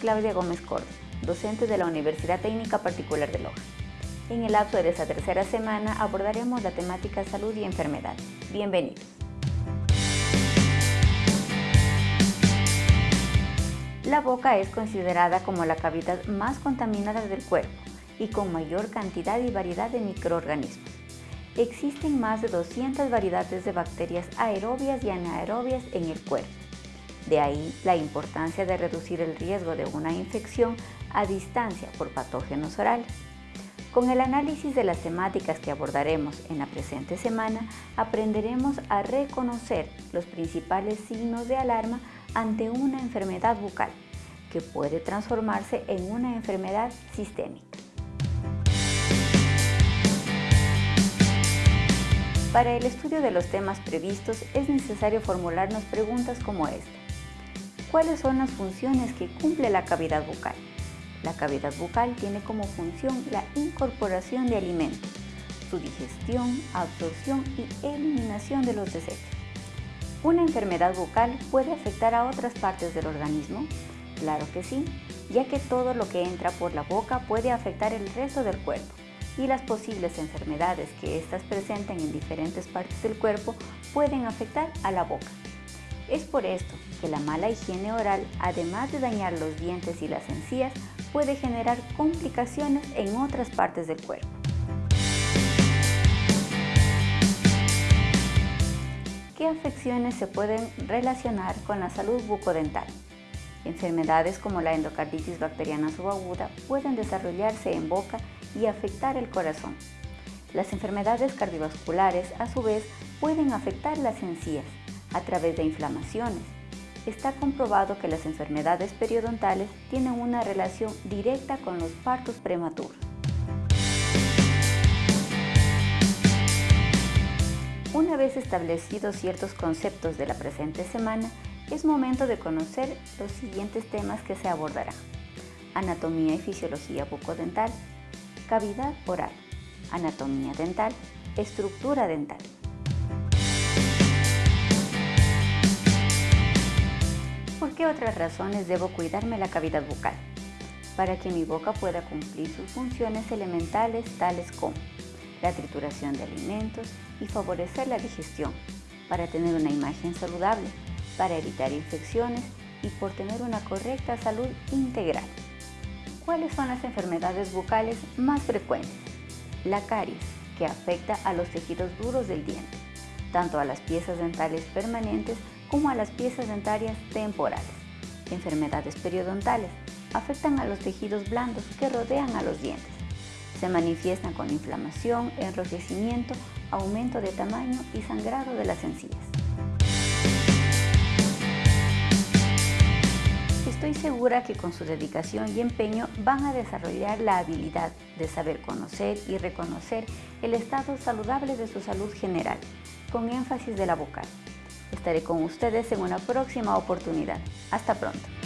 Claudia Gómez Cordo, docente de la Universidad Técnica Particular de Loja. En el lapso de esta tercera semana abordaremos la temática salud y enfermedad. Bienvenidos. La boca es considerada como la cavidad más contaminada del cuerpo y con mayor cantidad y variedad de microorganismos. Existen más de 200 variedades de bacterias aerobias y anaerobias en el cuerpo. De ahí la importancia de reducir el riesgo de una infección a distancia por patógenos orales. Con el análisis de las temáticas que abordaremos en la presente semana, aprenderemos a reconocer los principales signos de alarma ante una enfermedad bucal, que puede transformarse en una enfermedad sistémica. Para el estudio de los temas previstos es necesario formularnos preguntas como esta. ¿Cuáles son las funciones que cumple la cavidad bucal? La cavidad bucal tiene como función la incorporación de alimentos, su digestión, absorción y eliminación de los desechos. ¿Una enfermedad bucal puede afectar a otras partes del organismo? Claro que sí, ya que todo lo que entra por la boca puede afectar el resto del cuerpo y las posibles enfermedades que éstas presenten en diferentes partes del cuerpo pueden afectar a la boca. Es por esto que la mala higiene oral, además de dañar los dientes y las encías, puede generar complicaciones en otras partes del cuerpo. ¿Qué afecciones se pueden relacionar con la salud bucodental? Enfermedades como la endocarditis bacteriana subaguda pueden desarrollarse en boca y afectar el corazón. Las enfermedades cardiovasculares, a su vez, pueden afectar las encías a través de inflamaciones. Está comprobado que las enfermedades periodontales tienen una relación directa con los partos prematuros. Una vez establecidos ciertos conceptos de la presente semana, es momento de conocer los siguientes temas que se abordarán. Anatomía y fisiología bucodental, cavidad oral, anatomía dental, estructura dental. Qué otras razones debo cuidarme la cavidad bucal? Para que mi boca pueda cumplir sus funciones elementales tales como la trituración de alimentos y favorecer la digestión, para tener una imagen saludable, para evitar infecciones y por tener una correcta salud integral. ¿Cuáles son las enfermedades bucales más frecuentes? La caries, que afecta a los tejidos duros del diente, tanto a las piezas dentales permanentes como a las piezas dentarias temporales. Enfermedades periodontales, afectan a los tejidos blandos que rodean a los dientes. Se manifiestan con inflamación, enrojecimiento, aumento de tamaño y sangrado de las encías. Estoy segura que con su dedicación y empeño van a desarrollar la habilidad de saber conocer y reconocer el estado saludable de su salud general, con énfasis de la vocal. Estaré con ustedes en una próxima oportunidad. Hasta pronto.